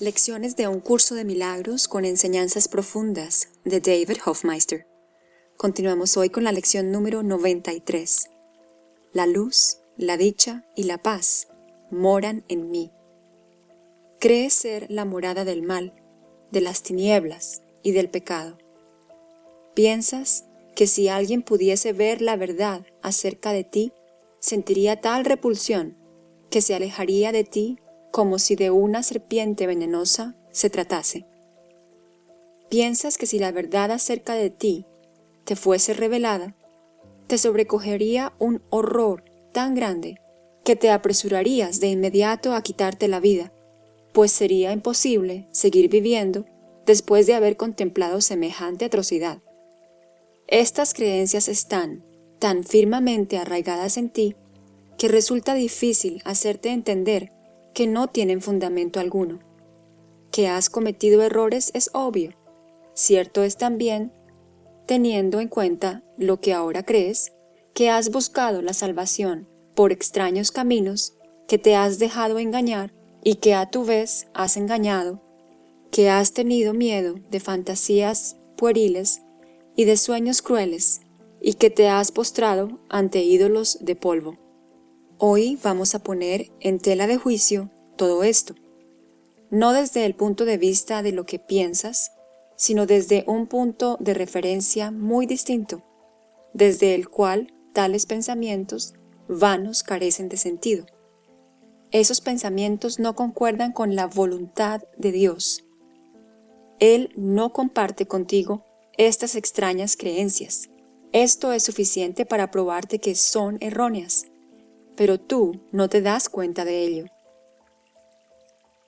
Lecciones de un curso de milagros con enseñanzas profundas de David Hofmeister. Continuamos hoy con la lección número 93. La luz, la dicha y la paz moran en mí. Crees ser la morada del mal, de las tinieblas y del pecado. Piensas que si alguien pudiese ver la verdad acerca de ti, sentiría tal repulsión que se alejaría de ti como si de una serpiente venenosa se tratase. Piensas que si la verdad acerca de ti te fuese revelada, te sobrecogería un horror tan grande que te apresurarías de inmediato a quitarte la vida, pues sería imposible seguir viviendo después de haber contemplado semejante atrocidad. Estas creencias están tan firmemente arraigadas en ti que resulta difícil hacerte entender que no tienen fundamento alguno. Que has cometido errores es obvio. Cierto es también, teniendo en cuenta lo que ahora crees, que has buscado la salvación por extraños caminos, que te has dejado engañar y que a tu vez has engañado, que has tenido miedo de fantasías pueriles y de sueños crueles, y que te has postrado ante ídolos de polvo. Hoy vamos a poner en tela de juicio todo esto, no desde el punto de vista de lo que piensas, sino desde un punto de referencia muy distinto, desde el cual tales pensamientos vanos carecen de sentido. Esos pensamientos no concuerdan con la voluntad de Dios. Él no comparte contigo estas extrañas creencias. Esto es suficiente para probarte que son erróneas pero tú no te das cuenta de ello.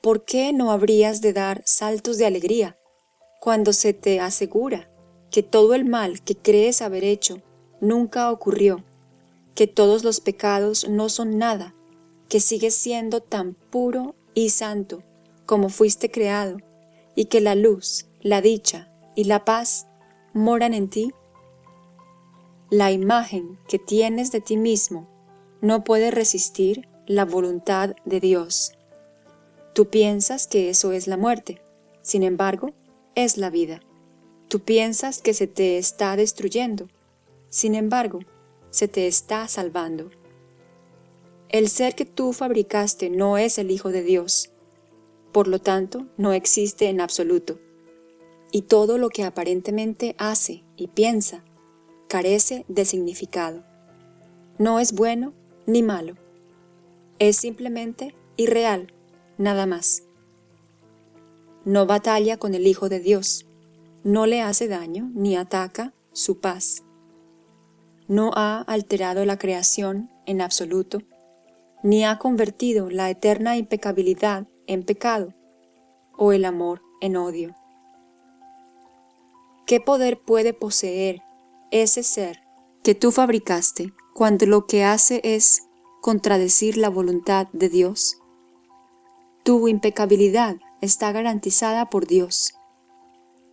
¿Por qué no habrías de dar saltos de alegría cuando se te asegura que todo el mal que crees haber hecho nunca ocurrió, que todos los pecados no son nada, que sigues siendo tan puro y santo como fuiste creado, y que la luz, la dicha y la paz moran en ti? La imagen que tienes de ti mismo no puede resistir la voluntad de Dios. Tú piensas que eso es la muerte, sin embargo, es la vida. Tú piensas que se te está destruyendo, sin embargo, se te está salvando. El ser que tú fabricaste no es el Hijo de Dios, por lo tanto, no existe en absoluto. Y todo lo que aparentemente hace y piensa carece de significado. No es bueno ni malo. Es simplemente irreal, nada más. No batalla con el Hijo de Dios, no le hace daño ni ataca su paz. No ha alterado la creación en absoluto, ni ha convertido la eterna impecabilidad en pecado, o el amor en odio. ¿Qué poder puede poseer ese ser que tú fabricaste cuando lo que hace es contradecir la voluntad de Dios? Tu impecabilidad está garantizada por Dios.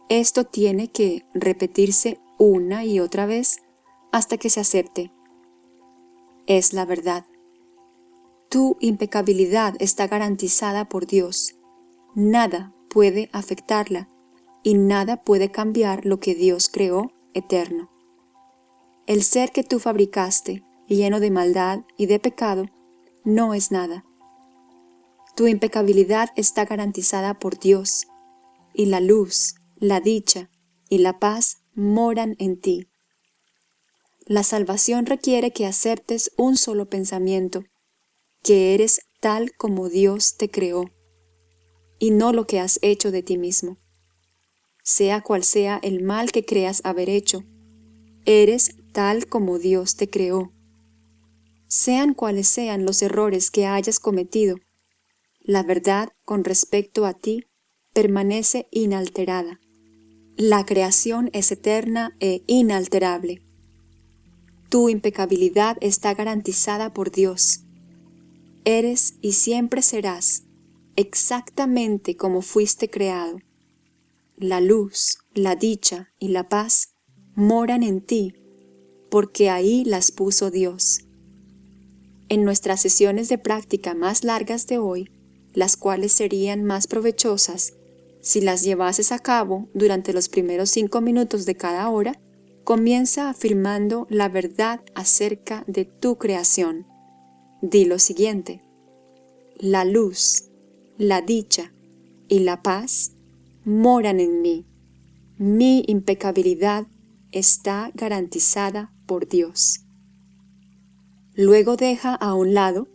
Esto tiene que repetirse una y otra vez hasta que se acepte. Es la verdad. Tu impecabilidad está garantizada por Dios. Nada puede afectarla y nada puede cambiar lo que Dios creó eterno. El ser que tú fabricaste, lleno de maldad y de pecado, no es nada. Tu impecabilidad está garantizada por Dios, y la luz, la dicha y la paz moran en ti. La salvación requiere que aceptes un solo pensamiento, que eres tal como Dios te creó, y no lo que has hecho de ti mismo. Sea cual sea el mal que creas haber hecho, eres tal como Dios te creó. Sean cuales sean los errores que hayas cometido, la verdad con respecto a ti permanece inalterada. La creación es eterna e inalterable. Tu impecabilidad está garantizada por Dios. Eres y siempre serás exactamente como fuiste creado. La luz, la dicha y la paz moran en ti porque ahí las puso Dios. En nuestras sesiones de práctica más largas de hoy, las cuales serían más provechosas si las llevases a cabo durante los primeros cinco minutos de cada hora, comienza afirmando la verdad acerca de tu creación. Di lo siguiente. La luz, la dicha y la paz moran en mí. Mi impecabilidad está garantizada por Dios. Luego deja a un lado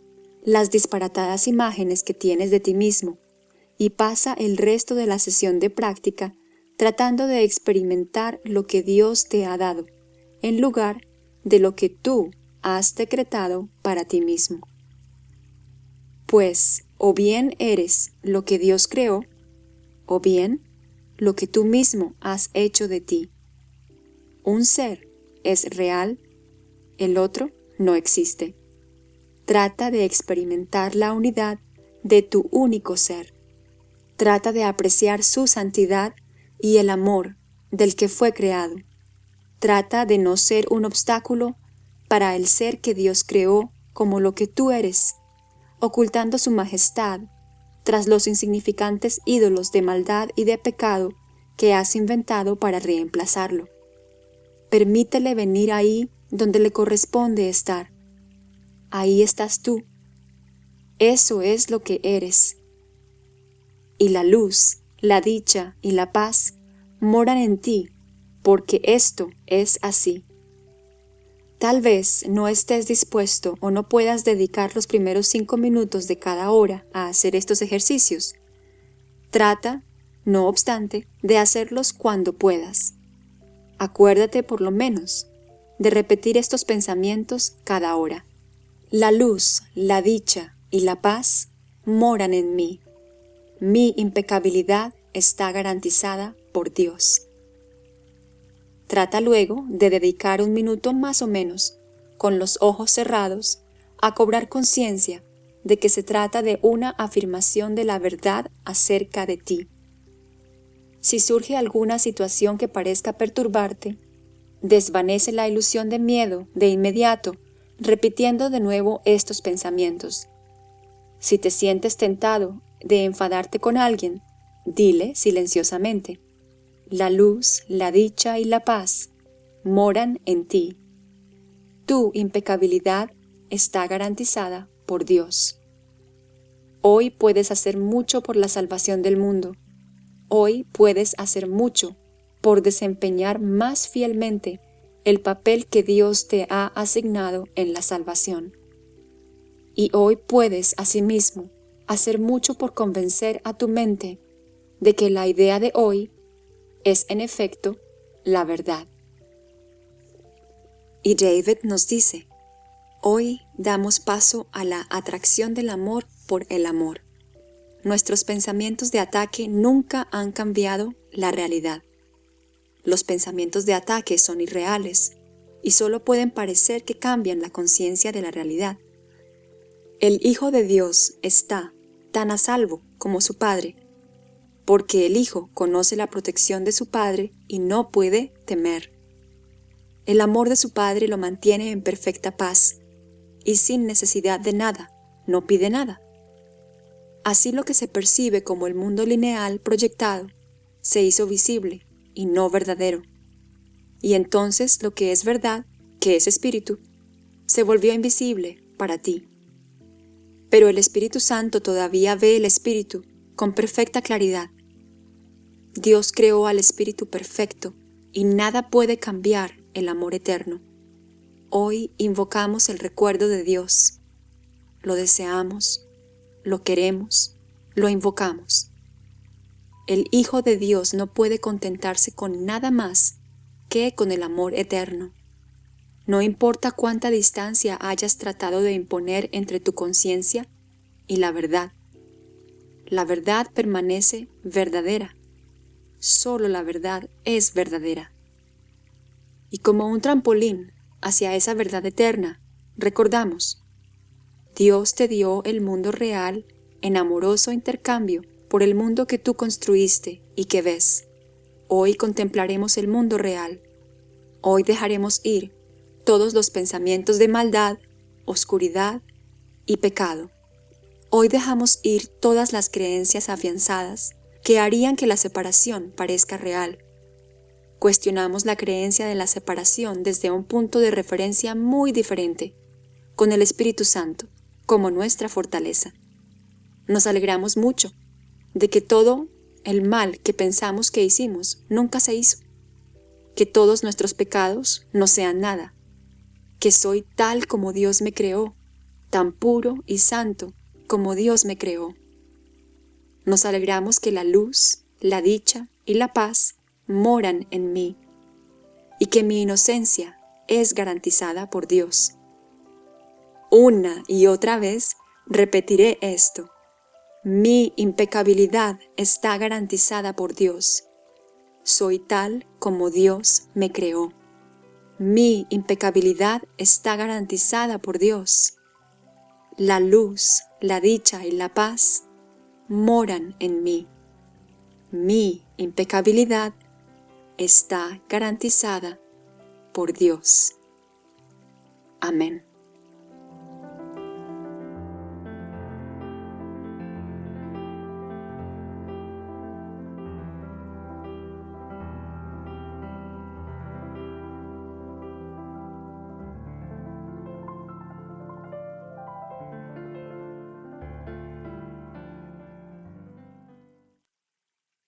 las disparatadas imágenes que tienes de ti mismo y pasa el resto de la sesión de práctica tratando de experimentar lo que Dios te ha dado, en lugar de lo que tú has decretado para ti mismo. Pues o bien eres lo que Dios creó, o bien lo que tú mismo has hecho de ti. Un ser es real, el otro no existe. Trata de experimentar la unidad de tu único ser. Trata de apreciar su santidad y el amor del que fue creado. Trata de no ser un obstáculo para el ser que Dios creó como lo que tú eres, ocultando su majestad tras los insignificantes ídolos de maldad y de pecado que has inventado para reemplazarlo. Permítele venir ahí donde le corresponde estar. Ahí estás tú. Eso es lo que eres. Y la luz, la dicha y la paz moran en ti, porque esto es así. Tal vez no estés dispuesto o no puedas dedicar los primeros cinco minutos de cada hora a hacer estos ejercicios. Trata, no obstante, de hacerlos cuando puedas. Acuérdate por lo menos de repetir estos pensamientos cada hora. La luz, la dicha y la paz moran en mí. Mi impecabilidad está garantizada por Dios. Trata luego de dedicar un minuto más o menos, con los ojos cerrados, a cobrar conciencia de que se trata de una afirmación de la verdad acerca de ti. Si surge alguna situación que parezca perturbarte, desvanece la ilusión de miedo de inmediato, repitiendo de nuevo estos pensamientos. Si te sientes tentado de enfadarte con alguien, dile silenciosamente, la luz, la dicha y la paz moran en ti. Tu impecabilidad está garantizada por Dios. Hoy puedes hacer mucho por la salvación del mundo. Hoy puedes hacer mucho por desempeñar más fielmente el papel que Dios te ha asignado en la salvación. Y hoy puedes asimismo hacer mucho por convencer a tu mente de que la idea de hoy es en efecto la verdad. Y David nos dice, hoy damos paso a la atracción del amor por el amor. Nuestros pensamientos de ataque nunca han cambiado la realidad. Los pensamientos de ataque son irreales y solo pueden parecer que cambian la conciencia de la realidad. El Hijo de Dios está tan a salvo como su Padre, porque el Hijo conoce la protección de su Padre y no puede temer. El amor de su Padre lo mantiene en perfecta paz, y sin necesidad de nada, no pide nada. Así lo que se percibe como el mundo lineal proyectado se hizo visible y no verdadero. Y entonces lo que es verdad, que es espíritu, se volvió invisible para ti. Pero el Espíritu Santo todavía ve el Espíritu con perfecta claridad. Dios creó al Espíritu perfecto y nada puede cambiar el amor eterno. Hoy invocamos el recuerdo de Dios. Lo deseamos, lo queremos, lo invocamos. El Hijo de Dios no puede contentarse con nada más que con el amor eterno. No importa cuánta distancia hayas tratado de imponer entre tu conciencia y la verdad. La verdad permanece verdadera. Solo la verdad es verdadera. Y como un trampolín hacia esa verdad eterna, recordamos, Dios te dio el mundo real en amoroso intercambio por el mundo que tú construiste y que ves. Hoy contemplaremos el mundo real. Hoy dejaremos ir todos los pensamientos de maldad, oscuridad y pecado. Hoy dejamos ir todas las creencias afianzadas que harían que la separación parezca real. Cuestionamos la creencia de la separación desde un punto de referencia muy diferente, con el Espíritu Santo como nuestra fortaleza. Nos alegramos mucho de que todo el mal que pensamos que hicimos nunca se hizo, que todos nuestros pecados no sean nada, que soy tal como Dios me creó, tan puro y santo como Dios me creó. Nos alegramos que la luz, la dicha y la paz moran en mí, y que mi inocencia es garantizada por Dios. Una y otra vez repetiré esto. Mi impecabilidad está garantizada por Dios. Soy tal como Dios me creó. Mi impecabilidad está garantizada por Dios. La luz, la dicha y la paz moran en mí. Mi impecabilidad está garantizada por Dios. Amén.